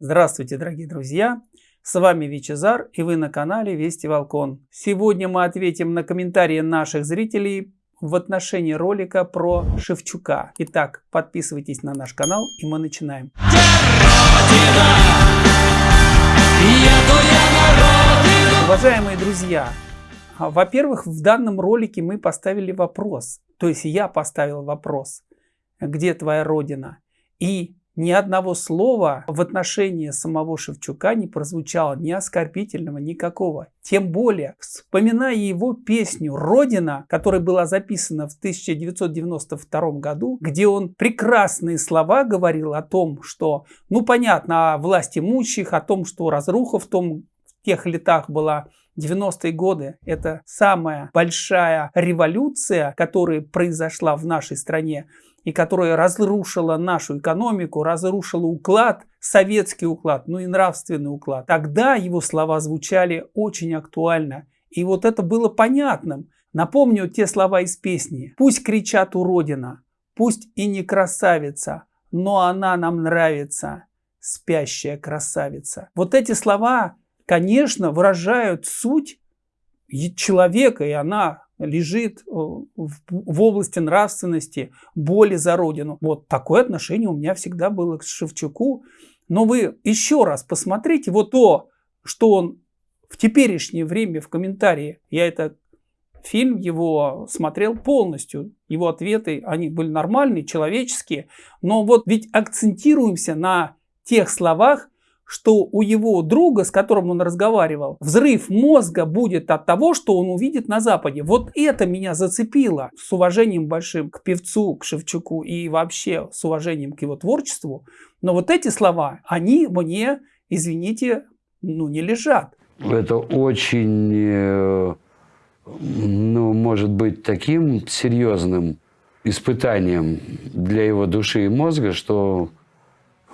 Здравствуйте, дорогие друзья! С вами Вичезар и вы на канале Вести Волкон. Сегодня мы ответим на комментарии наших зрителей в отношении ролика про Шевчука. Итак, подписывайтесь на наш канал и мы начинаем. Уважаемые друзья, во-первых, в данном ролике мы поставили вопрос, то есть я поставил вопрос, где твоя родина? И ни одного слова в отношении самого Шевчука не прозвучало, ни оскорбительного, никакого. Тем более, вспоминая его песню «Родина», которая была записана в 1992 году, где он прекрасные слова говорил о том, что, ну понятно, о власти имущих, о том, что разруха в том тех летах была 90-е годы – это самая большая революция, которая произошла в нашей стране и которая разрушила нашу экономику, разрушила уклад, советский уклад, ну и нравственный уклад. Тогда его слова звучали очень актуально. И вот это было понятным. Напомню те слова из песни. «Пусть кричат уродина, пусть и не красавица, но она нам нравится, спящая красавица». Вот эти слова, конечно, выражают суть человека, и она лежит э, в области нравственности, боли за родину. Вот такое отношение у меня всегда было к Шевчуку. Но вы еще раз посмотрите вот то, что он в теперешнее время в комментарии, я это фильм его смотрел полностью, его ответы, они были нормальные, человеческие, но вот ведь акцентируемся на тех словах, что у его друга, с которым он разговаривал, взрыв мозга будет от того, что он увидит на Западе. Вот это меня зацепило. С уважением большим к певцу, к Шевчуку и вообще с уважением к его творчеству. Но вот эти слова, они мне, извините, ну не лежат. Это очень, э, ну, может быть таким серьезным испытанием для его души и мозга, что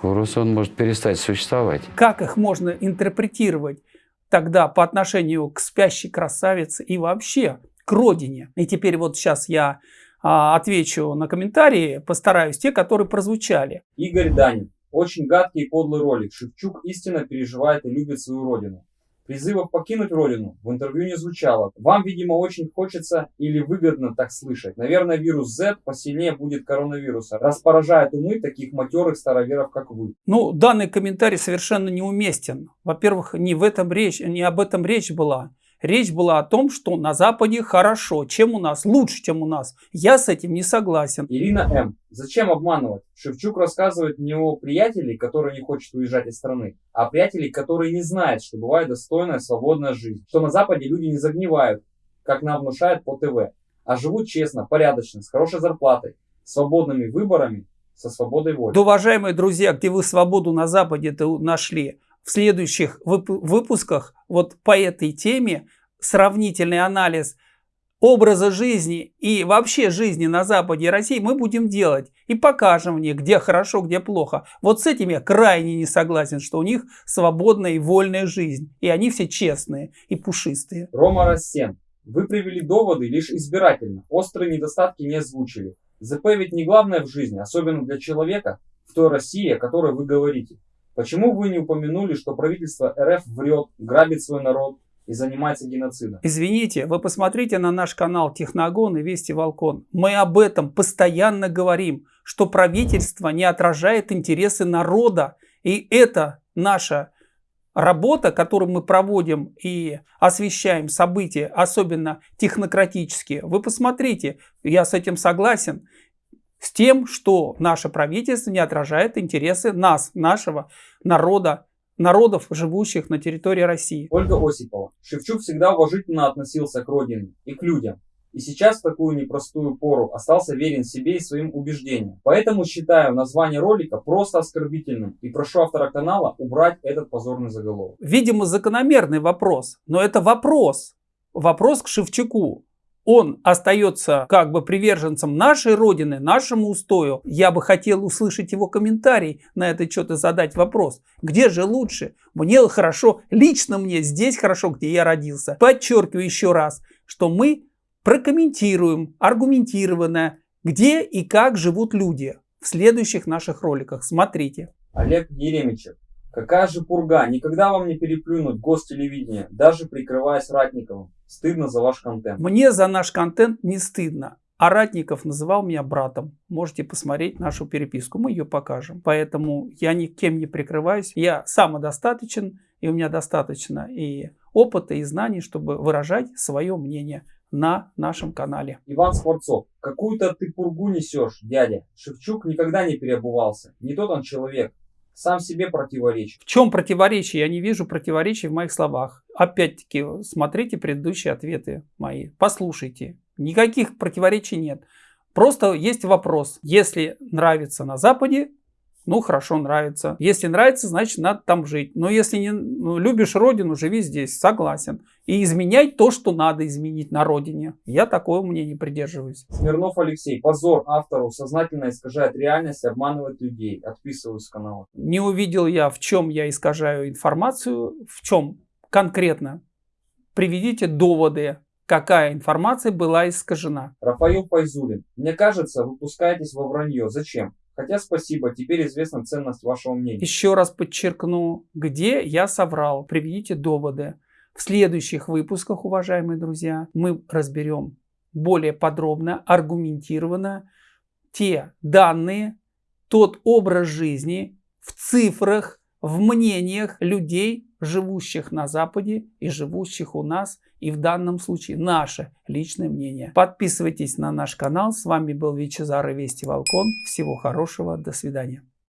Просто он может перестать существовать. Как их можно интерпретировать тогда по отношению к спящей красавице и вообще к родине? И теперь вот сейчас я а, отвечу на комментарии, постараюсь, те, которые прозвучали. Игорь Данин. Очень гадкий и подлый ролик. Шевчук истинно переживает и любит свою родину. Призывов покинуть родину в интервью не звучало. Вам, видимо, очень хочется или выгодно так слышать. Наверное, вирус Z посильнее будет коронавируса, раз поражает умы таких матерых староверов, как вы. Ну, данный комментарий совершенно неуместен. Во-первых, не, в этом речь, не об этом речь была. Речь была о том, что на Западе хорошо, чем у нас, лучше, чем у нас. Я с этим не согласен. Ирина М. Зачем обманывать? Шевчук рассказывает не о приятелей, которые не хочет уезжать из страны, а о приятелей, которые не знают, что бывает достойная, свободная жизнь. Что на Западе люди не загнивают, как нам внушают по ТВ, а живут честно, порядочно, с хорошей зарплатой, свободными выборами, со свободой воли. Да, уважаемые друзья, где вы свободу на Западе-то нашли? в следующих выпусках вот по этой теме сравнительный анализ образа жизни и вообще жизни на Западе и России мы будем делать и покажем мне, где хорошо, где плохо. Вот с этим я крайне не согласен, что у них свободная и вольная жизнь. И они все честные и пушистые. Рома Рассен. Вы привели доводы лишь избирательно. Острые недостатки не озвучили. ЗП ведь не главное в жизни, особенно для человека в той России, о которой вы говорите. Почему вы не упомянули, что правительство РФ врет, грабит свой народ и занимается геноцидом? Извините, вы посмотрите на наш канал Техногон и Вести Волкон. Мы об этом постоянно говорим, что правительство не отражает интересы народа. И это наша работа, которую мы проводим и освещаем события, особенно технократические. Вы посмотрите, я с этим согласен с тем, что наше правительство не отражает интересы нас, нашего народа, народов, живущих на территории России. Ольга Осипова. Шевчук всегда уважительно относился к родине и к людям. И сейчас в такую непростую пору остался верен себе и своим убеждениям. Поэтому считаю название ролика просто оскорбительным и прошу автора канала убрать этот позорный заголовок. Видимо закономерный вопрос, но это вопрос. Вопрос к Шевчуку он остается как бы приверженцем нашей Родины, нашему устою, я бы хотел услышать его комментарий на это что-то задать вопрос. Где же лучше? Мне хорошо, лично мне здесь хорошо, где я родился. Подчеркиваю еще раз, что мы прокомментируем аргументированно, где и как живут люди в следующих наших роликах. Смотрите. Олег Еремичев. Какая же пурга, никогда вам не переплюнуть гостелевидение, даже прикрываясь Ратниковым. Стыдно за ваш контент. Мне за наш контент не стыдно. А Ратников называл меня братом. Можете посмотреть нашу переписку, мы ее покажем. Поэтому я никем не прикрываюсь. Я самодостаточен, и у меня достаточно и опыта, и знаний, чтобы выражать свое мнение на нашем канале. Иван Скворцов, какую-то ты пургу несешь, дядя. Шевчук никогда не переобувался. Не тот он человек. Сам себе противоречит. В чем противоречие? Я не вижу противоречий в моих словах. Опять-таки, смотрите предыдущие ответы мои. Послушайте. Никаких противоречий нет. Просто есть вопрос. Если нравится на Западе, ну хорошо, нравится. Если нравится, значит надо там жить. Но если не ну, любишь родину, живи здесь, согласен. И изменяй то, что надо изменить на родине. Я такого мнения придерживаюсь. Смирнов Алексей, позор автору, сознательно искажает реальность, обманывает людей. Отписываюсь с канала. Не увидел я, в чем я искажаю информацию, в чем конкретно. Приведите доводы, какая информация была искажена. Рафаил Файзулин, мне кажется, вы пускаетесь во вранье. Зачем? Хотя спасибо, теперь известна ценность вашего мнения. Еще раз подчеркну, где я соврал. Приведите доводы. В следующих выпусках, уважаемые друзья, мы разберем более подробно, аргументированно те данные, тот образ жизни в цифрах, в мнениях людей, живущих на Западе и живущих у нас, и в данном случае наше личное мнение. Подписывайтесь на наш канал. С вами был Вичезар и Вести Волкон. Всего хорошего. До свидания.